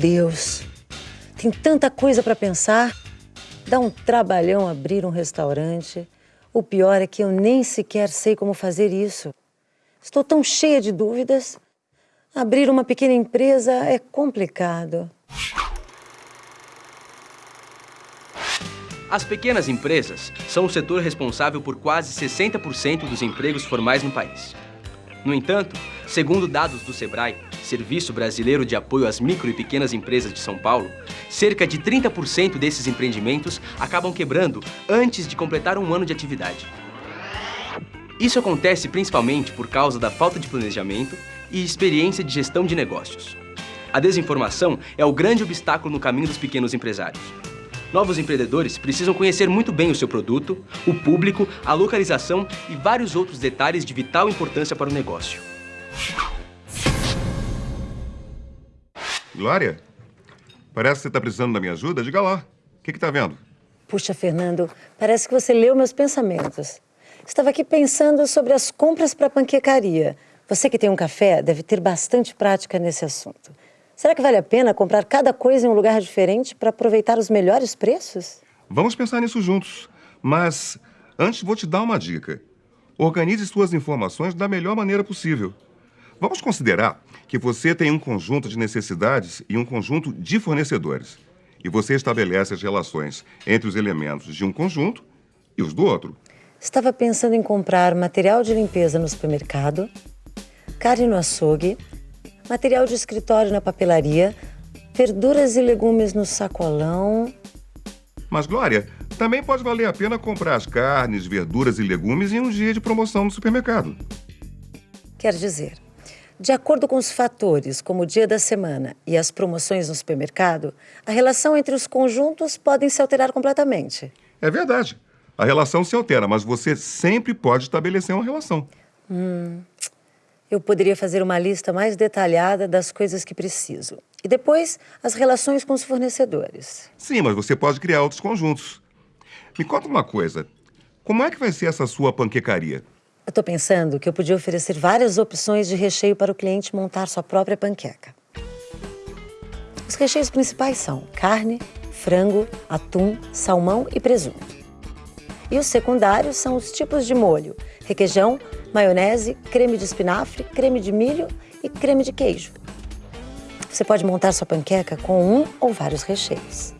Deus. Tem tanta coisa para pensar. Dá um trabalhão abrir um restaurante. O pior é que eu nem sequer sei como fazer isso. Estou tão cheia de dúvidas. Abrir uma pequena empresa é complicado. As pequenas empresas são o setor responsável por quase 60% dos empregos formais no país. No entanto, segundo dados do SEBRAE, Serviço Brasileiro de Apoio às Micro e Pequenas Empresas de São Paulo, cerca de 30% desses empreendimentos acabam quebrando antes de completar um ano de atividade. Isso acontece principalmente por causa da falta de planejamento e experiência de gestão de negócios. A desinformação é o grande obstáculo no caminho dos pequenos empresários. Novos empreendedores precisam conhecer muito bem o seu produto, o público, a localização e vários outros detalhes de vital importância para o negócio. Glória, parece que você está precisando da minha ajuda. Diga lá, o que está vendo? Puxa, Fernando, parece que você leu meus pensamentos. Estava aqui pensando sobre as compras para a panquecaria. Você que tem um café deve ter bastante prática nesse assunto. Será que vale a pena comprar cada coisa em um lugar diferente para aproveitar os melhores preços? Vamos pensar nisso juntos. Mas antes vou te dar uma dica. Organize suas informações da melhor maneira possível. Vamos considerar que você tem um conjunto de necessidades e um conjunto de fornecedores. E você estabelece as relações entre os elementos de um conjunto e os do outro. Estava pensando em comprar material de limpeza no supermercado, carne no açougue material de escritório na papelaria, verduras e legumes no sacolão. Mas, Glória, também pode valer a pena comprar as carnes, verduras e legumes em um dia de promoção no supermercado. Quer dizer, de acordo com os fatores, como o dia da semana e as promoções no supermercado, a relação entre os conjuntos podem se alterar completamente. É verdade. A relação se altera, mas você sempre pode estabelecer uma relação. Hum, eu poderia fazer uma lista mais detalhada das coisas que preciso. E depois, as relações com os fornecedores. Sim, mas você pode criar outros conjuntos. Me conta uma coisa. Como é que vai ser essa sua panquecaria? Eu estou pensando que eu podia oferecer várias opções de recheio para o cliente montar sua própria panqueca. Os recheios principais são carne, frango, atum, salmão e presunto. E os secundários são os tipos de molho, requeijão, maionese, creme de espinafre, creme de milho e creme de queijo. Você pode montar sua panqueca com um ou vários recheios.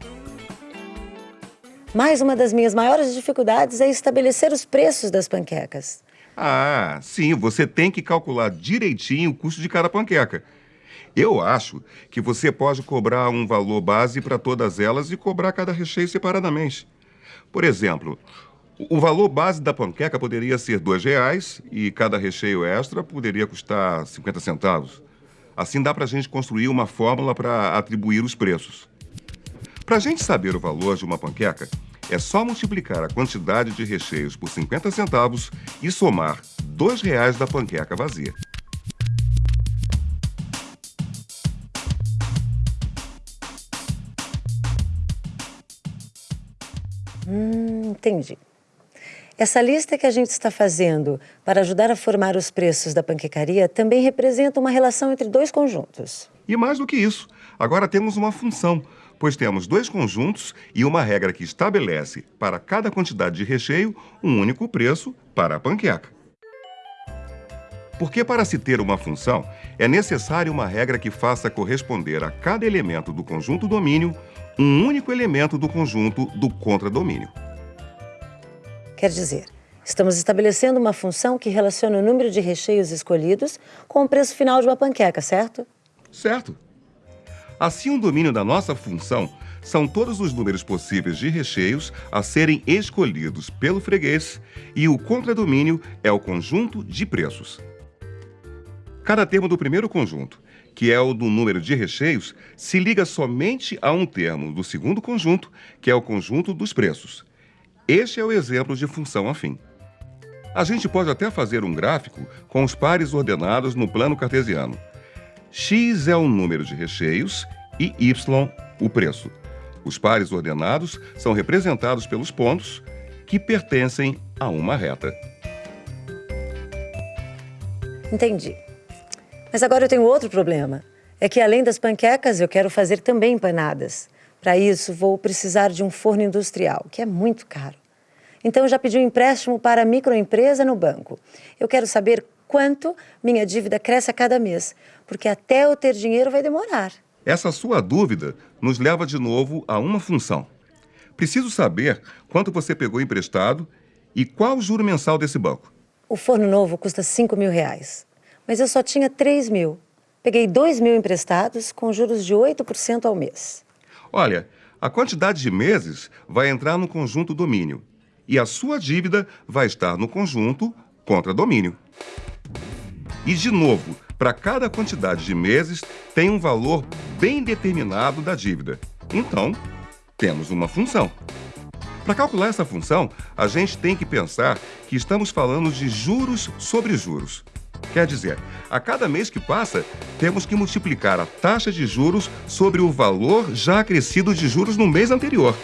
Mais uma das minhas maiores dificuldades é estabelecer os preços das panquecas. Ah, sim, você tem que calcular direitinho o custo de cada panqueca. Eu acho que você pode cobrar um valor base para todas elas e cobrar cada recheio separadamente. Por exemplo, o valor base da panqueca poderia ser R$ reais e cada recheio extra poderia custar 50 centavos. Assim dá para a gente construir uma fórmula para atribuir os preços. Para a gente saber o valor de uma panqueca, é só multiplicar a quantidade de recheios por 50 centavos e somar R$ reais da panqueca vazia. Hum, entendi. Essa lista que a gente está fazendo para ajudar a formar os preços da panquecaria também representa uma relação entre dois conjuntos. E mais do que isso, agora temos uma função, pois temos dois conjuntos e uma regra que estabelece para cada quantidade de recheio um único preço para a panqueca. Porque para se ter uma função, é necessário uma regra que faça corresponder a cada elemento do conjunto domínio um único elemento do conjunto do contradomínio. Quer dizer, estamos estabelecendo uma função que relaciona o número de recheios escolhidos com o preço final de uma panqueca, certo? Certo. Assim, o domínio da nossa função são todos os números possíveis de recheios a serem escolhidos pelo freguês e o contradomínio é o conjunto de preços. Cada termo do primeiro conjunto, que é o do número de recheios, se liga somente a um termo do segundo conjunto, que é o conjunto dos preços. Este é o exemplo de função afim. A gente pode até fazer um gráfico com os pares ordenados no plano cartesiano. X é o número de recheios e Y o preço. Os pares ordenados são representados pelos pontos que pertencem a uma reta. Entendi. Mas agora eu tenho outro problema. É que além das panquecas, eu quero fazer também empanadas. Para isso, vou precisar de um forno industrial, que é muito caro. Então, eu já pedi um empréstimo para a microempresa no banco. Eu quero saber quanto minha dívida cresce a cada mês, porque até eu ter dinheiro vai demorar. Essa sua dúvida nos leva de novo a uma função. Preciso saber quanto você pegou emprestado e qual o juro mensal desse banco. O forno novo custa 5 mil reais, mas eu só tinha 3 mil. Peguei 2 mil emprestados com juros de 8% ao mês. Olha, a quantidade de meses vai entrar no conjunto domínio e a sua dívida vai estar no conjunto contra domínio. E, de novo, para cada quantidade de meses, tem um valor bem determinado da dívida. Então, temos uma função. Para calcular essa função, a gente tem que pensar que estamos falando de juros sobre juros. Quer dizer, a cada mês que passa, temos que multiplicar a taxa de juros sobre o valor já acrescido de juros no mês anterior.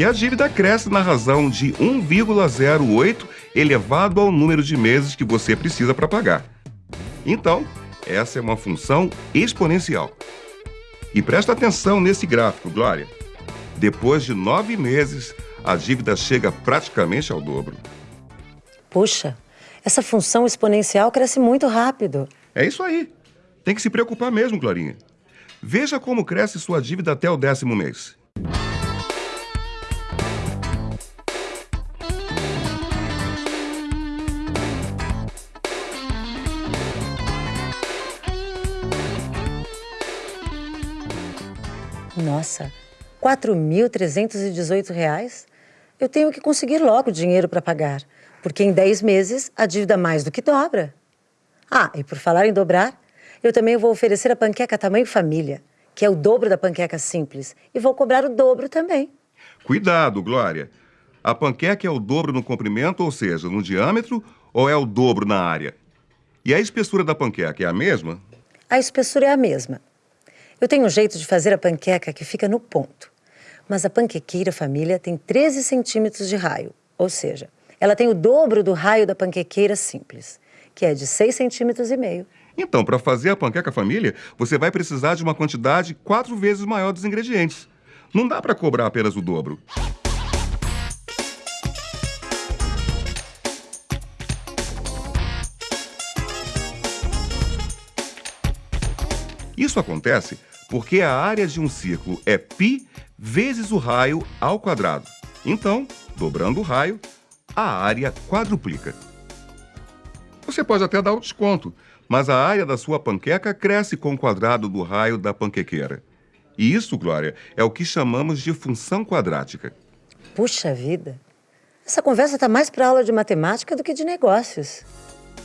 E a dívida cresce na razão de 1,08 elevado ao número de meses que você precisa para pagar. Então, essa é uma função exponencial. E presta atenção nesse gráfico, Glória. Depois de nove meses, a dívida chega praticamente ao dobro. Puxa, essa função exponencial cresce muito rápido. É isso aí. Tem que se preocupar mesmo, Glorinha. Veja como cresce sua dívida até o décimo mês. Nossa, R$ 4.318? Eu tenho que conseguir logo dinheiro para pagar, porque em 10 meses a dívida mais do que dobra. Ah, e por falar em dobrar, eu também vou oferecer a panqueca tamanho família, que é o dobro da panqueca simples, e vou cobrar o dobro também. Cuidado, Glória. A panqueca é o dobro no comprimento, ou seja, no diâmetro, ou é o dobro na área? E a espessura da panqueca é a mesma? A espessura é a mesma, eu tenho um jeito de fazer a panqueca que fica no ponto. Mas a panquequeira família tem 13 centímetros de raio, ou seja, ela tem o dobro do raio da panquequeira simples, que é de 6 centímetros e meio. Então, para fazer a panqueca família, você vai precisar de uma quantidade quatro vezes maior dos ingredientes. Não dá para cobrar apenas o dobro. Isso acontece porque a área de um círculo é π vezes o raio ao quadrado. Então, dobrando o raio, a área quadruplica. Você pode até dar o desconto, mas a área da sua panqueca cresce com o quadrado do raio da panquequeira. E isso, Glória, é o que chamamos de função quadrática. Puxa vida! Essa conversa está mais para aula de matemática do que de negócios.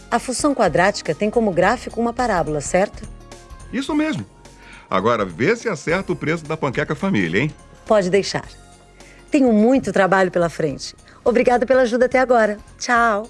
A função quadrática tem como gráfico uma parábola, certo? Isso mesmo. Agora, vê se acerta o preço da panqueca família, hein? Pode deixar. Tenho muito trabalho pela frente. Obrigada pela ajuda até agora. Tchau.